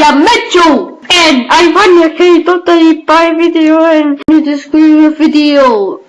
I met you! And I want on your totally buy video and new description video.